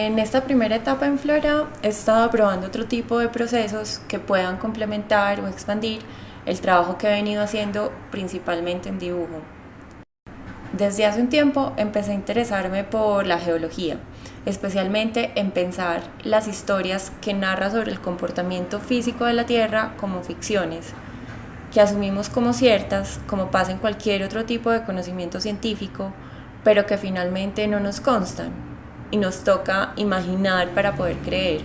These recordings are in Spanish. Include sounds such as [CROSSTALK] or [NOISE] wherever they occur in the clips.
En esta primera etapa en Flora he estado probando otro tipo de procesos que puedan complementar o expandir el trabajo que he venido haciendo principalmente en dibujo. Desde hace un tiempo empecé a interesarme por la geología, especialmente en pensar las historias que narra sobre el comportamiento físico de la Tierra como ficciones, que asumimos como ciertas, como pasa en cualquier otro tipo de conocimiento científico, pero que finalmente no nos constan y nos toca imaginar para poder creer.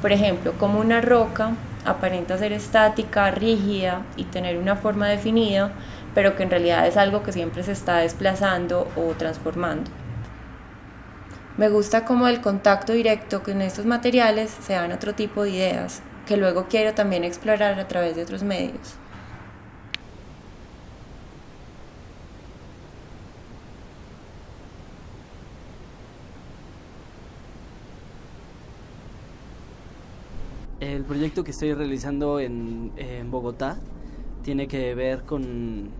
Por ejemplo, como una roca aparenta ser estática, rígida y tener una forma definida, pero que en realidad es algo que siempre se está desplazando o transformando. Me gusta como el contacto directo con estos materiales se dan otro tipo de ideas, que luego quiero también explorar a través de otros medios. El proyecto que estoy realizando en, Bogotá tiene que ver con,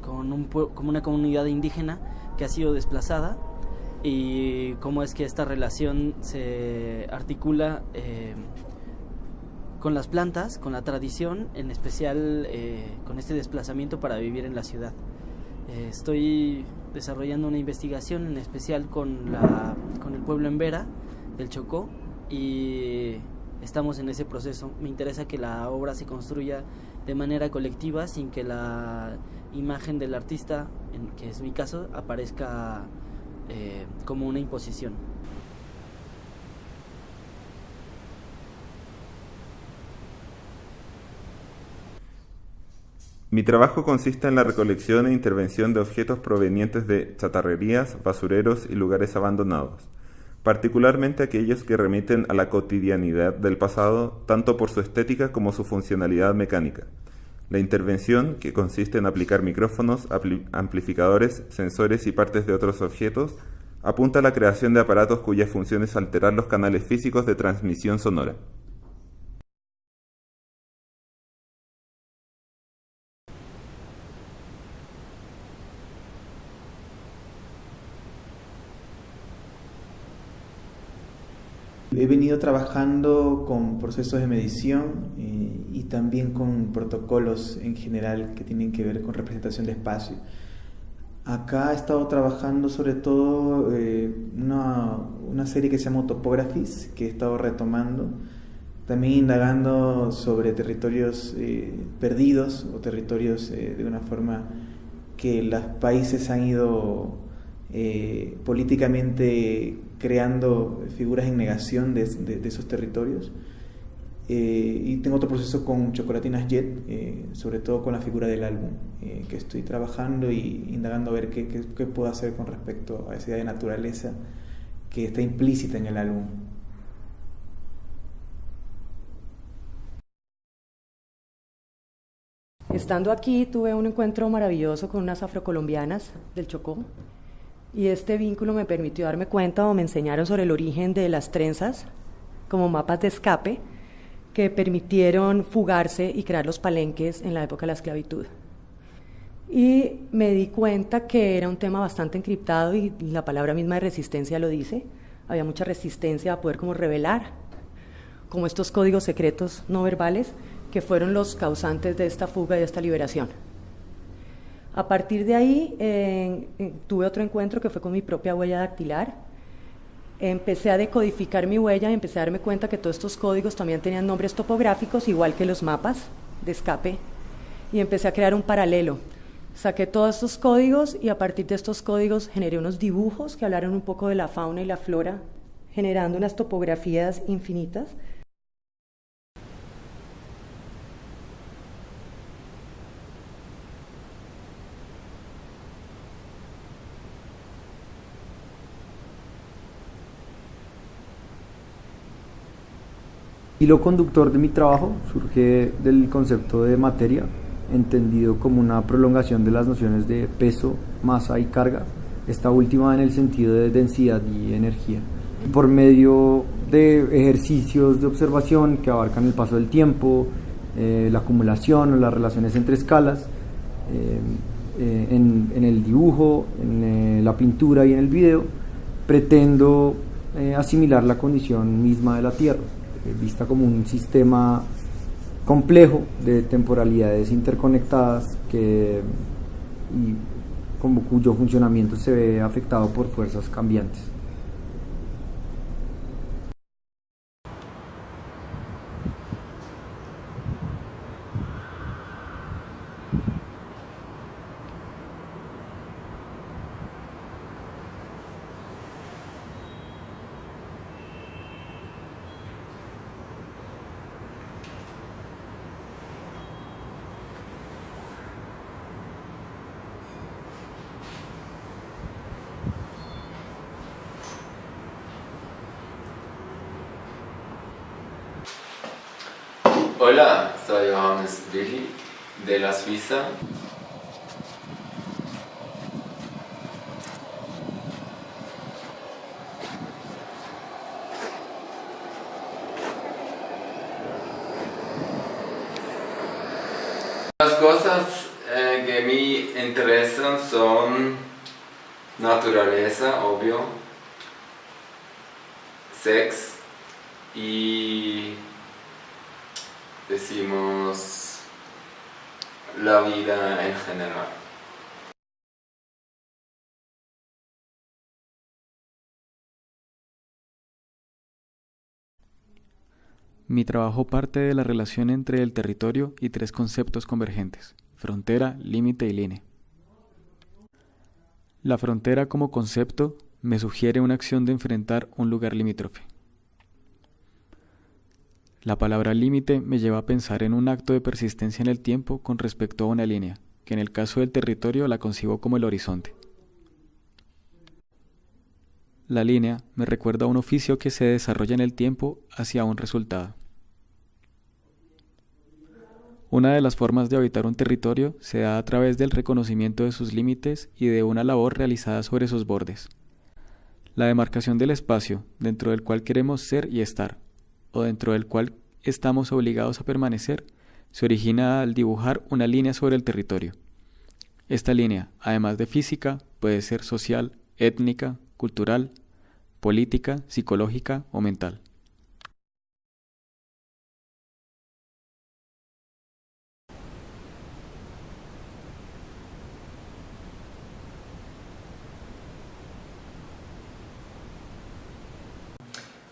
con, una comunidad indígena que ha sido desplazada y cómo es que esta relación se articula eh, con las plantas, con la tradición, en especial eh, con este desplazamiento para vivir en la ciudad. Eh, estoy desarrollando una investigación en especial con, con el pueblo en Vera, del Chocó, y estamos en ese proceso. Me interesa que la obra se construya de manera colectiva sin que la imagen del artista, en, que es mi caso, aparezca eh, como una imposición. Mi trabajo consiste en la recolección e intervención de objetos provenientes de chatarrerías, basureros y lugares abandonados particularmente aquellos que remiten a la cotidianidad del pasado tanto por su estética como su funcionalidad mecánica. La intervención, que consiste en aplicar micrófonos, amplificadores, sensores y partes de otros objetos, apunta a la creación de aparatos cuya función es alterar los canales físicos de transmisión sonora. He venido trabajando con procesos de medición eh, y también con protocolos en general que tienen que ver con representación de espacio. Acá he estado trabajando sobre todo eh, una, una, serie que se llama Topographies, que he estado retomando, también indagando sobre territorios eh, perdidos o territorios de una forma que los países han ido políticamente creando figuras en negación de, esos territorios. Eh, y tengo otro proceso con Chocolatinas Jet, eh, sobre todo con la figura del álbum, eh, que estoy trabajando y indagando a ver qué, qué, puedo hacer con respecto a esa idea de naturaleza que está implícita en el álbum. Estando aquí tuve un encuentro maravilloso con unas afrocolombianas del Chocó, y este vínculo me permitió darme cuenta o me enseñaron sobre el origen de las trenzas como mapas de escape que permitieron fugarse y crear los palenques en la época de la esclavitud. Y me di cuenta que era un tema bastante encriptado y la palabra misma de resistencia lo dice. Había mucha resistencia a poder como revelar como estos códigos secretos no verbales que fueron los causantes de esta fuga y de esta liberación. A partir de ahí tuve otro encuentro que fue con mi propia huella dactilar. Empecé a decodificar mi huella y empecé a darme cuenta que todos estos códigos también tenían nombres topográficos, igual que los mapas de escape, y empecé a crear un paralelo. Saqué todos estos códigos y a partir de estos códigos generé unos dibujos que hablaron un poco de la fauna y la flora, generando unas topografías infinitas hilo conductor de mi trabajo surge del concepto de materia, entendido como una prolongación de las nociones de peso, masa y carga, esta última en el sentido de densidad y energía. Por medio de ejercicios de observación que abarcan el paso del tiempo, eh, la acumulación o las relaciones entre escalas, eh, eh, en, el dibujo, en la pintura y en el video, pretendo asimilar la condición misma de la Tierra, vista como un sistema complejo de temporalidades interconectadas que, y cuyo funcionamiento se ve afectado por fuerzas cambiantes. Hola, soy Johannes Willi de la Suiza. Las cosas eh, que me interesan son naturaleza, obvio, sex y decimos la vida en general. Mi trabajo parte de la relación entre el territorio y tres conceptos convergentes, frontera, límite y línea. La frontera como concepto me sugiere una acción de enfrentar un lugar limítrofe. La palabra límite me lleva a pensar en un acto de persistencia en el tiempo con respecto a una línea, que en el caso del territorio la concibo como el horizonte. La línea me recuerda a un oficio que se desarrolla en el tiempo hacia un resultado. Una de las formas de habitar un territorio se da a través del reconocimiento de sus límites y de una labor realizada sobre sus bordes. La demarcación del espacio dentro del cual queremos ser y estar, o dentro del cual estamos obligados a permanecer, se origina al dibujar una línea sobre el territorio. Esta línea, además de física, puede ser social, étnica, cultural, política, psicológica o mental.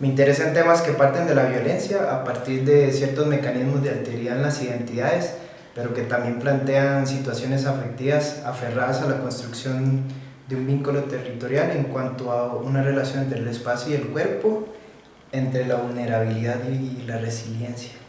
Me interesan temas que parten de la violencia a partir de ciertos mecanismos de alteridad en las identidades, pero que también plantean situaciones afectivas aferradas a la construcción de un vínculo territorial en cuanto a una relación entre el espacio y el cuerpo, entre la vulnerabilidad y la resiliencia.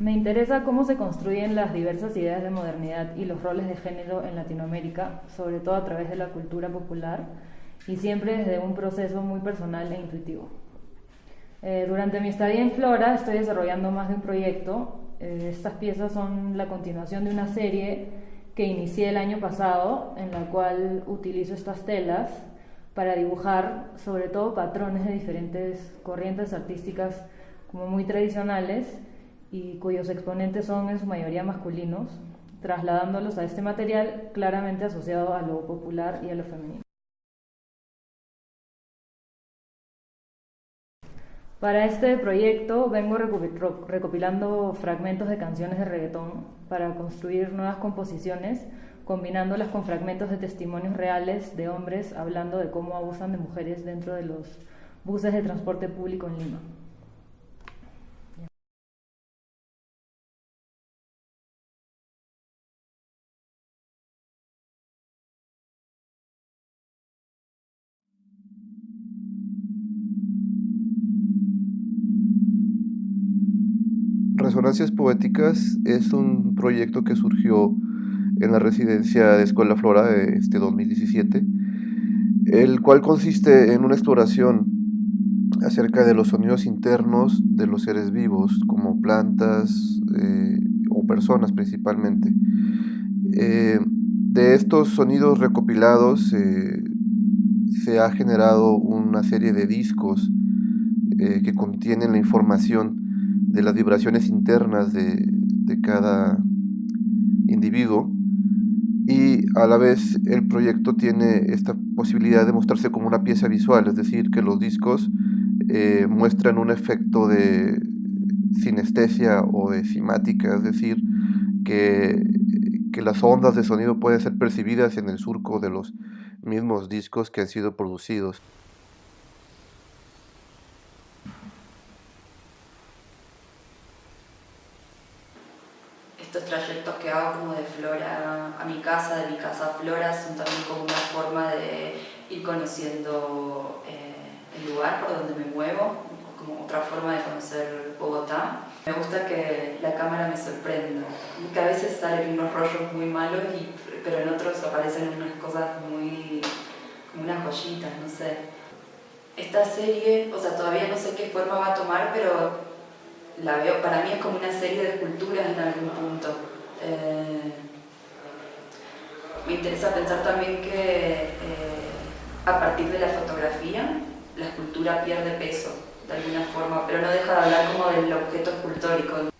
Me interesa cómo se construyen las diversas ideas de modernidad y los roles de género en Latinoamérica, sobre todo a través de la cultura popular y siempre desde un proceso muy personal e intuitivo. Eh, durante mi estadía en Flora estoy desarrollando más de un proyecto. Eh, estas piezas son la continuación de una serie que inicié el año pasado, en la cual utilizo estas telas para dibujar sobre todo patrones de diferentes corrientes artísticas como muy tradicionales y cuyos exponentes son en su mayoría masculinos, trasladándolos a este material claramente asociado a lo popular y a lo femenino. Para este proyecto vengo recopilando fragmentos de canciones de reggaetón para construir nuevas composiciones, combinándolas con fragmentos de testimonios reales de hombres hablando de cómo abusan de mujeres dentro de los buses de transporte público en Lima. Poéticas es un proyecto que surgió en la residencia de Escuela Flora de este 2017, el cual consiste en una exploración acerca de los sonidos internos de los seres vivos, como plantas eh, o personas principalmente. Eh, de estos sonidos recopilados eh, se ha generado una serie de discos que contienen la información de las vibraciones internas de, cada individuo y a la vez el proyecto tiene esta posibilidad de mostrarse como una pieza visual, es decir, que los discos eh, muestran un efecto de sinestesia o de cimática, es decir, que, que las ondas de sonido pueden ser percibidas en el surco de los mismos discos que han sido producidos. Estos trayectos que hago como de Flora a mi casa, de mi casa a Flora, son también como una forma de ir conociendo eh, el lugar por donde me muevo, como otra forma de conocer Bogotá. Me gusta que la cámara me sorprenda, que a veces salen unos rollos muy malos, y, pero en otros aparecen unas cosas muy, como unas joyitas, no sé. Esta serie, o sea, todavía no sé qué forma va a tomar, pero la veo, para mí es como una serie de esculturas en algún punto. Eh, me interesa pensar también que eh, a partir de la fotografía la escultura pierde peso de alguna forma, pero no deja de hablar como del objeto escultórico.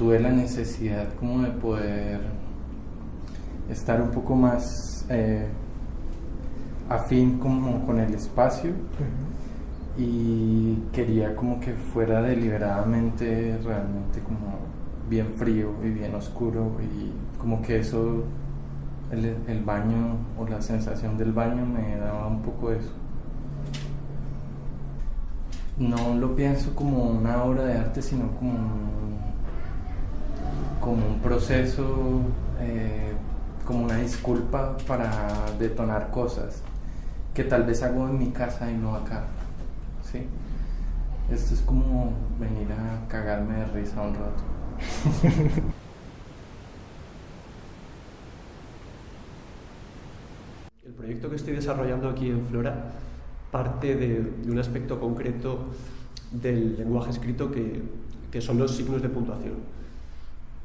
Tuve la necesidad como de poder estar un poco más eh, afín como con el espacio. Y quería como que fuera deliberadamente realmente como bien frío y bien oscuro y como que eso el, el baño o la sensación del baño me daba un poco eso. No lo pienso como una obra de arte sino como como un proceso, eh, como una disculpa para detonar cosas que tal vez hago en mi casa y no acá. ¿sí? Esto es como venir a cagarme de risa un rato. [LAUGHS] El proyecto que estoy desarrollando aquí en Flora parte de, un aspecto concreto del lenguaje escrito que, que son los signos de puntuación.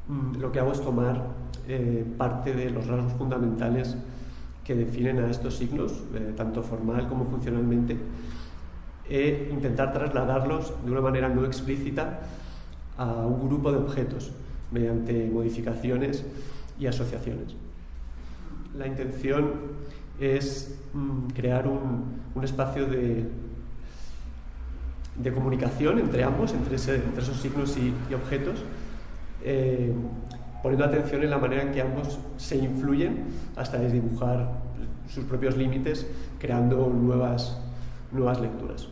Mm, lo que hago es tomar eh, parte de los rasgos fundamentales que definen a estos signos, eh, tanto formal como funcionalmente, e intentar trasladarlos de una manera no explícita a un grupo de objetos mediante modificaciones y asociaciones. La intención es mm, crear un, espacio de, de, comunicación entre ambos, entre, esos signos y objetos, eh, poniendo atención en la manera en que ambos se influyen hasta desdibujar sus propios límites, creando nuevas, nuevas lecturas.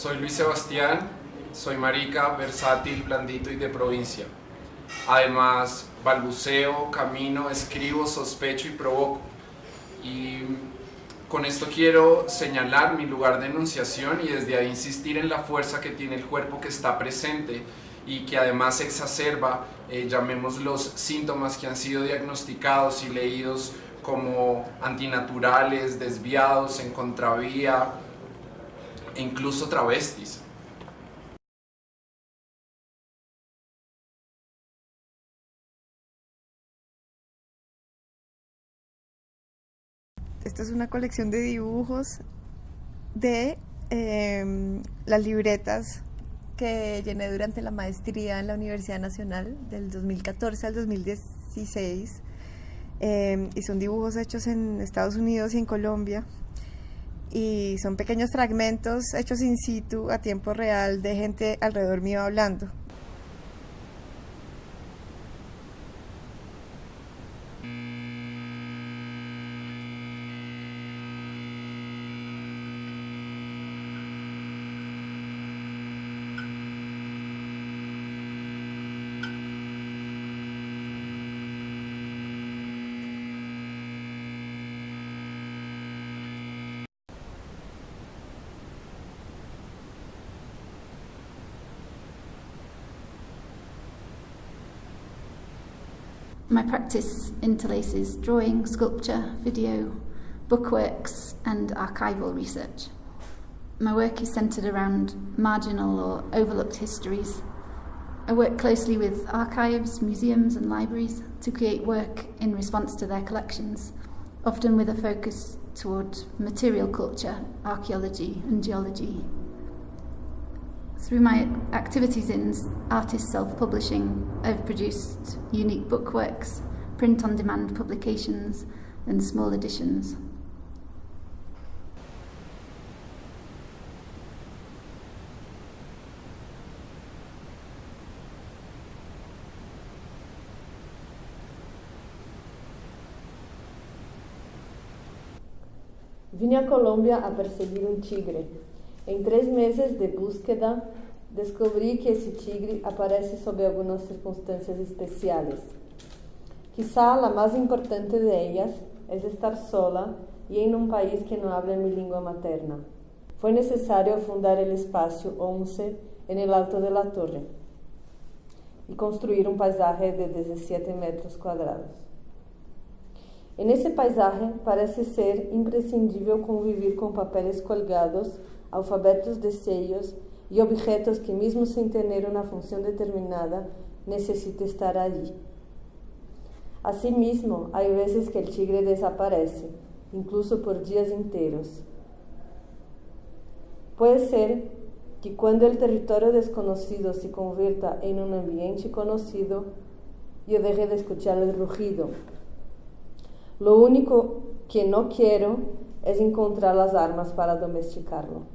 Soy Luis Sebastián, soy marica, versátil, blandito y de provincia. Además, balbuceo, camino, escribo, sospecho y provoco. Y con esto quiero señalar mi lugar de enunciación y desde ahí insistir en la fuerza que tiene el cuerpo que está presente y que además exacerba, eh, llamemos los síntomas que han sido diagnosticados y leídos como antinaturales, desviados, en contravía incluso travestis. Esta es una colección de dibujos de em, las libretas que llené durante la maestría en la Universidad Nacional del 2014 al 2016 em, y son dibujos hechos en Estados Unidos y en Colombia y son pequeños fragmentos hechos in situ a tiempo real de gente alrededor mío hablando. My practice interlaces drawing, sculpture, video, bookworks, and archival research. My work is centred around marginal or overlooked histories. I work closely with archives, museums, and libraries to create work in response to their collections, often with a focus toward material culture, archaeology, and geology. Through my activities in artist self-publishing, I've produced unique bookworks, print-on-demand publications and small editions. Vine a Colombia a perseguir un tigre, Em três meses de búsqueda, descobri que esse tigre aparece sob algumas circunstâncias especiales. Quizá a mais importante de ellas é estar sola e em um país que não habla minha língua materna. Foi necessário fundar o espaço 11 em el alto de la torre e construir um paisaje de 17 metros quadrados. En ese paisaje parece ser imprescindível convivir com papéis colgados alfabetos de sellos e objetos que, mesmo sem ter uma função determinada, necessitam estar ali. Asimismo, há vezes que o tigre desaparece, incluso por dias inteiros. Pode ser que quando o território desconhecido se converta em um ambiente conhecido, eu deje de escuchar o rugido. Lo único que não quero é encontrar as armas para domesticarlo.